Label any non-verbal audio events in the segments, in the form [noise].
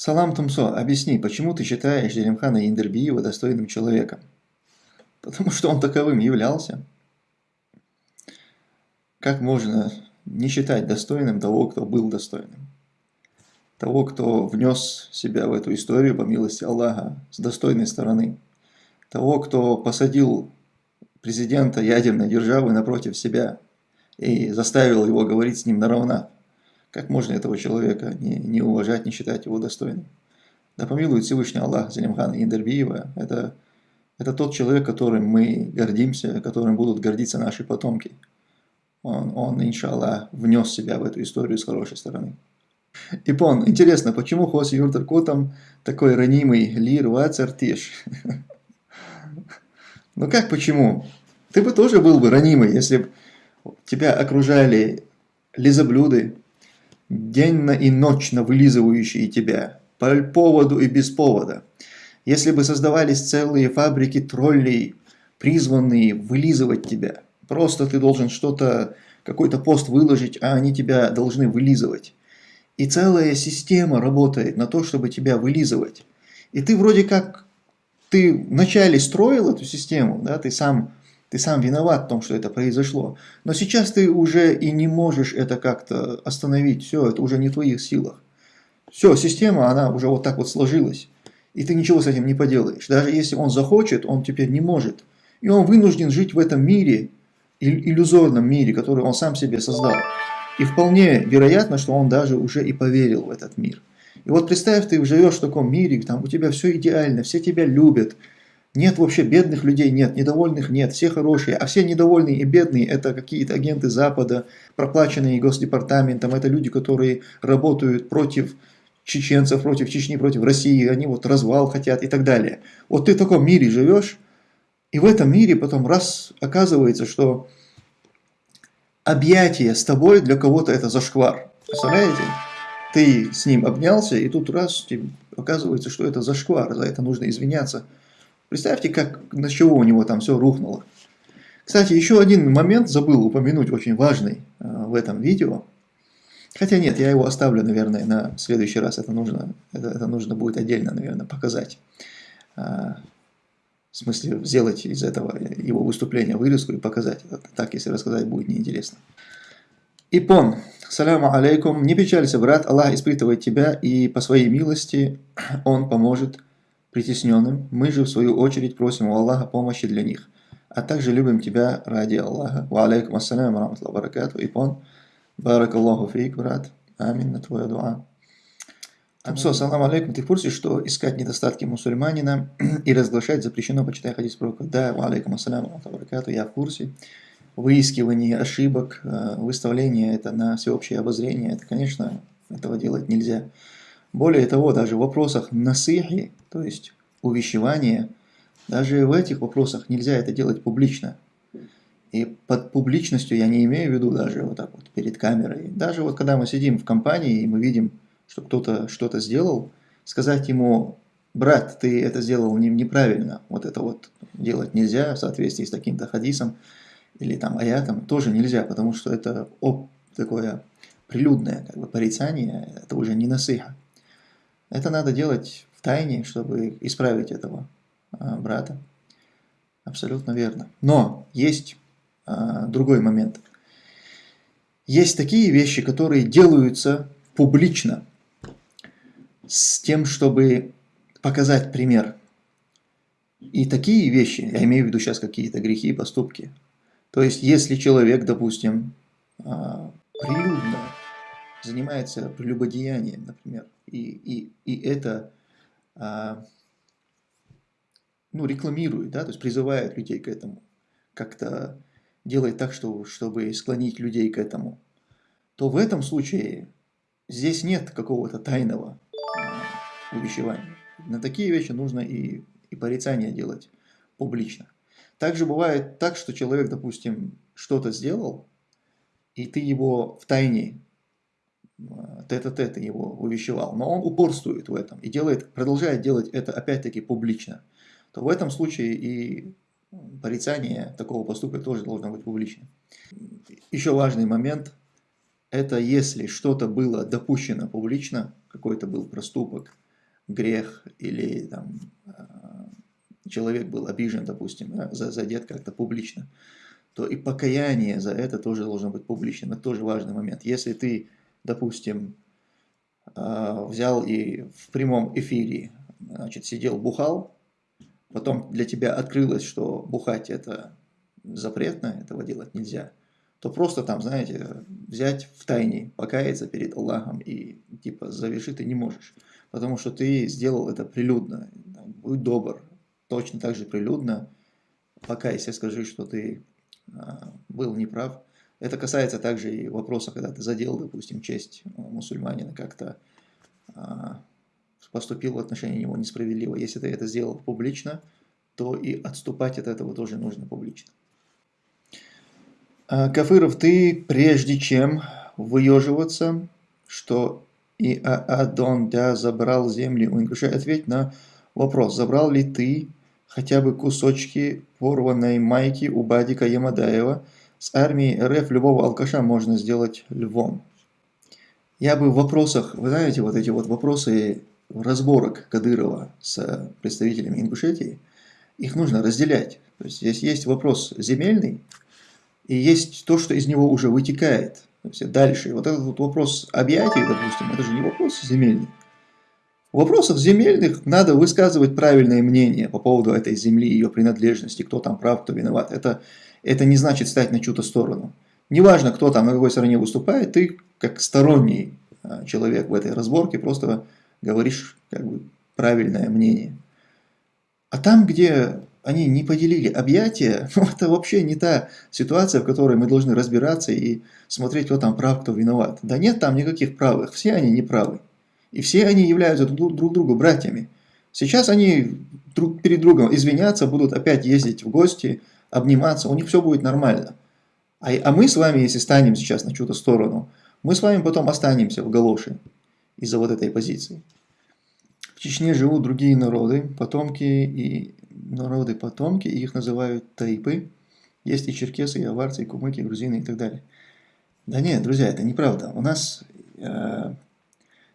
Салам Тумсо, объясни, почему ты считаешь Делимхана Индербиева достойным человеком? Потому что он таковым являлся. Как можно не считать достойным того, кто был достойным? Того, кто внес себя в эту историю по милости Аллаха с достойной стороны. Того, кто посадил президента ядерной державы напротив себя и заставил его говорить с ним на равнах. Как можно этого человека не, не уважать, не считать его достойным? Да помилует Всевышний Аллах Залимхана Индербиева. Это, это тот человек, которым мы гордимся, которым будут гордиться наши потомки. Он, он иншаллах, внес себя в эту историю с хорошей стороны. Ипон, интересно, почему Хос Юртер Котом такой ранимый лир вацартиш? [laughs] Ну как почему? Ты бы тоже был бы ранимый, если бы тебя окружали лизоблюды, денно и ночно вылизывающие тебя, по поводу и без повода. Если бы создавались целые фабрики троллей, призванные вылизывать тебя, просто ты должен что-то, какой-то пост выложить, а они тебя должны вылизывать. И целая система работает на то, чтобы тебя вылизывать. И ты вроде как, ты вначале строил эту систему, да, ты сам ты сам виноват в том, что это произошло. Но сейчас ты уже и не можешь это как-то остановить. Все, это уже не в твоих силах. Все, система, она уже вот так вот сложилась. И ты ничего с этим не поделаешь. Даже если он захочет, он теперь не может. И он вынужден жить в этом мире, иллюзорном мире, который он сам себе создал. И вполне вероятно, что он даже уже и поверил в этот мир. И вот представь, ты живешь в таком мире, там у тебя все идеально, все тебя любят, нет вообще бедных людей, нет, недовольных нет, все хорошие, а все недовольные и бедные это какие-то агенты Запада, проплаченные Госдепартаментом, это люди, которые работают против чеченцев, против Чечни, против России, они вот развал хотят и так далее. Вот ты в таком мире живешь, и в этом мире потом раз оказывается, что объятие с тобой для кого-то это зашквар. Представляете? Ты с ним обнялся, и тут раз оказывается, что это зашквар, за это нужно извиняться. Представьте, как, на чего у него там все рухнуло. Кстати, еще один момент забыл упомянуть, очень важный э, в этом видео. Хотя нет, я его оставлю, наверное, на следующий раз. Это нужно, это, это нужно будет отдельно, наверное, показать. Э, в смысле, сделать из этого его выступления вырезку и показать. Так, если рассказать, будет неинтересно. Ипон. Саляму алейкум. Не печалься, брат. Аллах испытывает тебя, и по своей милости Он поможет притесненным, мы же в свою очередь просим у Аллаха помощи для них, а также любим тебя ради Аллаха. Ва алейкум ассалям ва баракату. Ипон, баракаллаху фейк, брат. Амин на твоя дуа. Амсо, салам алейкум. Ты в курсе, что искать недостатки мусульманина и разглашать запрещено, почитай хадис пророка? Да, ва алейкум ассалям ва баракату. Я в курсе. Выискивание ошибок, э, выставление это на всеобщее обозрение, это, конечно, этого делать нельзя. Более того, даже в вопросах насыхи, то есть увещевания, даже в этих вопросах нельзя это делать публично. И под публичностью я не имею в виду даже вот так вот перед камерой. Даже вот когда мы сидим в компании и мы видим, что кто-то что-то сделал, сказать ему, брат, ты это сделал неправильно, вот это вот делать нельзя в соответствии с таким-то хадисом или там аятом, тоже нельзя, потому что это оп, такое прилюдное как бы, порицание, это уже не насыха. Это надо делать в тайне, чтобы исправить этого а, брата. Абсолютно верно. Но есть а, другой момент. Есть такие вещи, которые делаются публично, с тем, чтобы показать пример. И такие вещи, я имею в виду сейчас какие-то грехи и поступки. То есть, если человек, допустим, а, прилюдно занимается прелюбодеянием, например, и, и, и это а, ну, рекламирует, да, то есть призывает людей к этому, как-то делает так, что, чтобы склонить людей к этому, то в этом случае здесь нет какого-то тайного а, увещевания. На такие вещи нужно и, и порицание делать публично. Также бывает так, что человек, допустим, что-то сделал, и ты его в тайне тет-а-тет -тет его увещевал, но он упорствует в этом и делает, продолжает делать это опять-таки публично, то в этом случае и порицание такого поступка тоже должно быть публично. Еще важный момент – это если что-то было допущено публично, какой-то был проступок, грех или там, человек был обижен, допустим, да, задет как-то публично, то и покаяние за это тоже должно быть публичным. Это тоже важный момент. Если ты, допустим, взял и в прямом эфире значит, сидел, бухал, потом для тебя открылось, что бухать это запретно, этого делать нельзя, то просто там, знаете, взять в тайне, покаяться перед Аллахом и типа завершить ты не можешь. Потому что ты сделал это прилюдно. Будь добр. Точно так же прилюдно. Покайся, скажи, что ты а, был неправ. Это касается также и вопроса, когда ты задел, допустим, честь мусульманина как-то а, поступил в отношении него несправедливо. Если ты это сделал публично, то и отступать от этого тоже нужно публично. А, Кафыров, ты прежде чем выеживаться, что и Адон да забрал земли у ингушей, ответь на вопрос, забрал ли ты хотя бы кусочки порванной майки у Бадика Ямадаева, с армией РФ любого алкаша можно сделать львом. Я бы в вопросах, вы знаете, вот эти вот вопросы разборок Кадырова с представителями Ингушетии, их нужно разделять. То есть здесь есть вопрос земельный, и есть то, что из него уже вытекает. То есть дальше. Вот этот вот вопрос объятий, допустим, это же не вопрос земельный. В вопросах земельных надо высказывать правильное мнение по поводу этой земли, ее принадлежности, кто там прав, кто виноват. Это, это не значит стать на чью-то сторону. Неважно, кто там на какой стороне выступает, ты как сторонний а, человек в этой разборке просто говоришь как бы правильное мнение. А там, где они не поделили объятия, [laughs] ну, это вообще не та ситуация, в которой мы должны разбираться и смотреть, кто там прав, кто виноват. Да нет там никаких правых, все они неправы. И все они являются друг, друг другу братьями. Сейчас они друг перед другом извиняться, будут опять ездить в гости, обниматься, у них все будет нормально. А, а мы с вами, если станем сейчас на чью-то сторону, мы с вами потом останемся в галоши из-за вот этой позиции. В Чечне живут другие народы, потомки и народы потомки, и их называют тайпы. Есть и черкесы, и аварцы, и кумыки, и грузины и так далее. Да нет, друзья, это неправда. У нас э,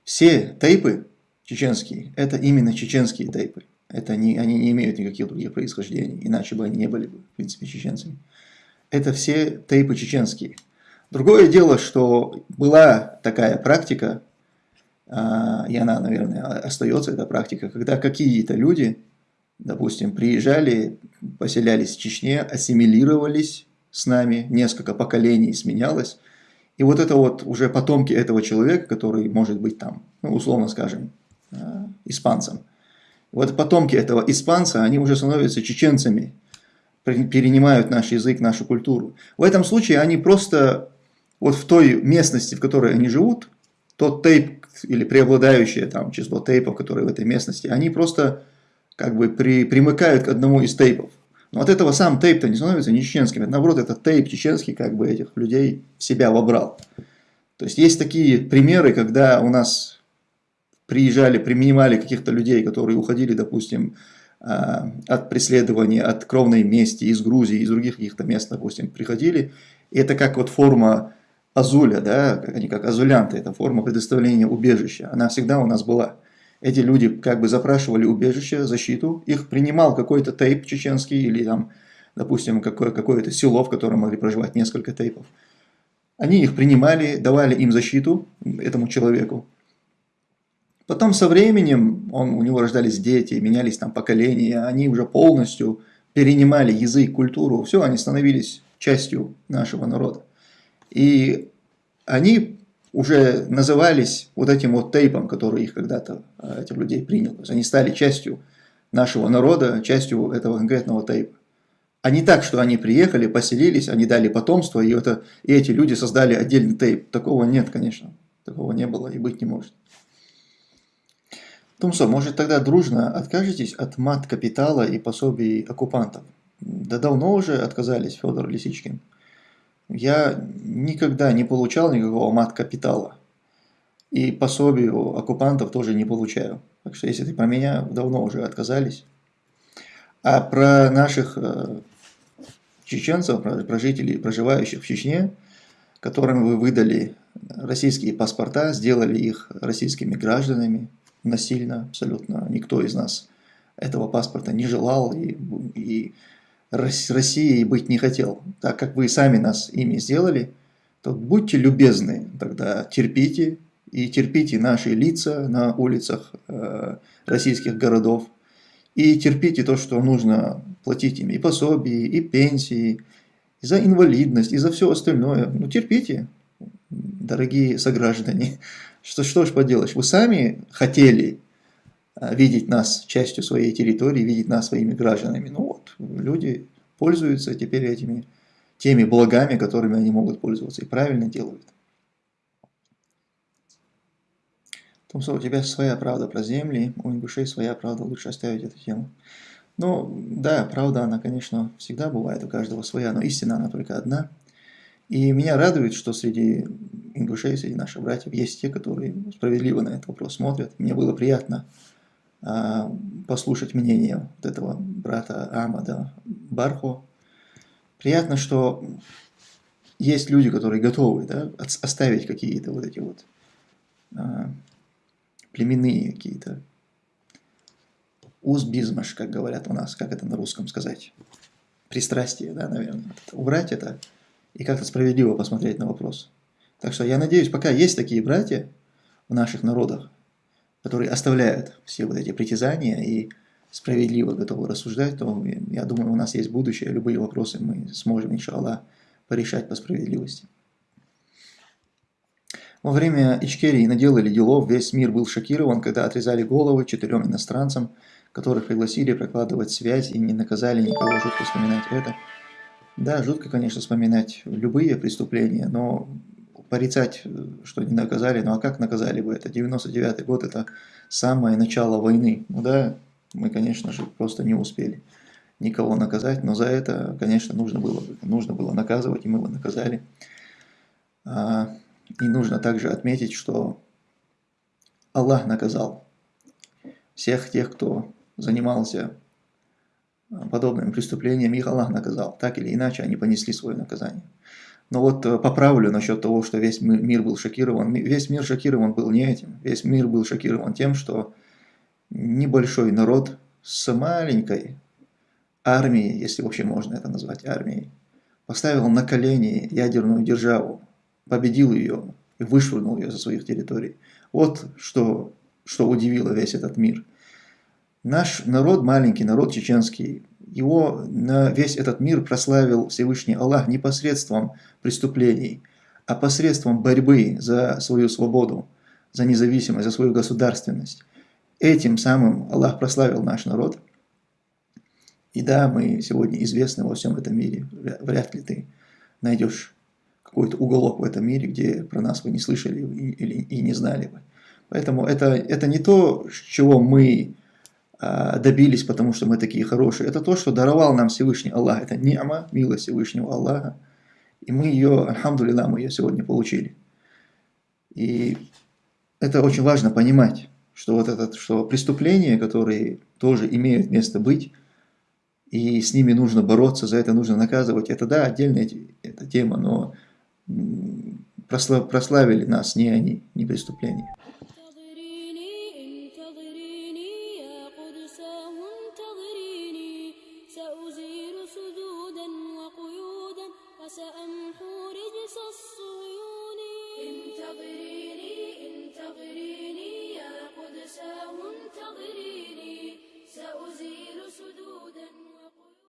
все тайпы чеченские, это именно чеченские тайпы. Это не, они не имеют никаких других происхождений, иначе бы они не были бы, в принципе, чеченцами. Это все тайпы чеченские. Другое дело, что была такая практика а, и она, наверное, остается, эта практика, когда какие-то люди, допустим, приезжали, поселялись в Чечне, ассимилировались с нами, несколько поколений сменялось, и вот это вот уже потомки этого человека, который может быть там, ну, условно скажем, а, испанцем. Вот потомки этого испанца, они уже становятся чеченцами, перенимают наш язык, нашу культуру. В этом случае они просто вот в той местности, в которой они живут, тот тейп или преобладающее там число тейпов, которые в этой местности, они просто как бы при, примыкают к одному из тейпов. Но от этого сам тейп-то не становится не чеченским. Наоборот, этот тейп чеченский как бы этих людей в себя вобрал. То есть есть такие примеры, когда у нас приезжали, принимали каких-то людей, которые уходили, допустим, а, от преследования, от кровной мести из Грузии, из других каких-то мест, допустим, приходили. И это как вот форма азуля, да, они как азулянты, это форма предоставления убежища, она всегда у нас была. Эти люди как бы запрашивали убежище, защиту, их принимал какой-то тейп чеченский или там, допустим, какое-то какое село, в котором могли проживать несколько тейпов. Они их принимали, давали им защиту, этому человеку. Потом со временем он, у него рождались дети, менялись там поколения, они уже полностью перенимали язык, культуру, все, они становились частью нашего народа. И они уже назывались вот этим вот тейпом, который их когда-то, а, этих людей принял. То есть они стали частью нашего народа, частью этого конкретного тейпа. А не так, что они приехали, поселились, они дали потомство, и, это, и эти люди создали отдельный тейп. Такого нет, конечно. Такого не было и быть не может. Тумсо, может тогда дружно откажетесь от мат-капитала и пособий оккупантов? Да давно уже отказались, Федор Лисичкин я никогда не получал никакого мат-капитала. И пособию оккупантов тоже не получаю. Так что если ты про меня, давно уже отказались. А про наших э, чеченцев, про, жителей, проживающих в Чечне, которым вы выдали российские паспорта, сделали их российскими гражданами, насильно абсолютно. Никто из нас этого паспорта не желал и, и Россией быть не хотел. Так как вы сами нас ими сделали, то будьте любезны, тогда терпите, и терпите наши лица на улицах э, российских городов, и терпите то, что нужно платить им и пособие, и пенсии, и за инвалидность, и за все остальное. Ну терпите, дорогие сограждане. [laughs] Что, что ж поделаешь, вы сами хотели э, видеть нас частью своей территории, видеть нас своими гражданами. Ну вот, люди пользуются теперь этими теми благами, которыми они могут пользоваться, и правильно делают. Томсо, у тебя своя правда про земли, у ингушей своя правда, лучше оставить эту тему. Ну, да, правда, она, конечно, всегда бывает, у каждого своя, но истина, она только одна. И меня радует, что среди ингушей, среди наших братьев, есть те, которые справедливо на этот вопрос смотрят. Мне было приятно а, послушать мнение вот этого брата Амада Бархо. Приятно, что есть люди, которые готовы да, оставить какие-то вот эти вот а, племенные какие-то узбизмаш, как говорят у нас, как это на русском сказать, пристрастие, да, наверное, убрать это и как-то справедливо посмотреть на вопрос. Так что я надеюсь, пока есть такие братья в наших народах, которые оставляют все вот эти притязания и справедливо готовы рассуждать, то я думаю, у нас есть будущее, любые вопросы мы сможем, иншаллах, порешать по справедливости. Во время Ичкерии наделали делов, весь мир был шокирован, когда отрезали головы четырем иностранцам, которых пригласили прокладывать связь и не наказали никого, жутко вспоминать это. Да, жутко, конечно, вспоминать любые преступления, но порицать, что не наказали, ну а как наказали бы это? 99 год это самое начало войны. Ну да, мы, конечно же, просто не успели никого наказать, но за это, конечно, нужно было, нужно было наказывать, и мы его наказали. А, и нужно также отметить, что Аллах наказал всех тех, кто занимался а, подобными преступлениями, их Аллах наказал. Так или иначе, они понесли свое наказание. Но вот э, поправлю насчет того, что весь мир был шокирован. Весь мир шокирован был не этим. Весь мир был шокирован тем, что небольшой народ с маленькой армией, если вообще можно это назвать армией, поставил на колени ядерную державу, победил ее и вышвырнул ее со своих территорий. Вот что, что удивило весь этот мир. Наш народ, маленький народ чеченский, его на весь этот мир прославил Всевышний Аллах не посредством преступлений, а посредством борьбы за свою свободу, за независимость, за свою государственность. Этим самым Аллах прославил наш народ. И да, мы сегодня известны во всем этом мире. Вряд ли ты найдешь какой-то уголок в этом мире, где про нас вы не слышали или и не знали бы. Поэтому это, это не то, чего мы а, добились, потому что мы такие хорошие. Это то, что даровал нам Всевышний Аллах. Это ни'ма, милость Всевышнего Аллаха. И мы ее, альхамдулилlah, мы ее сегодня получили. И это очень важно понимать, что вот это, что преступления, которые тоже имеют место быть, и с ними нужно бороться, за это нужно наказывать, это да, отдельная эта тема, но прославили нас не они, не преступления.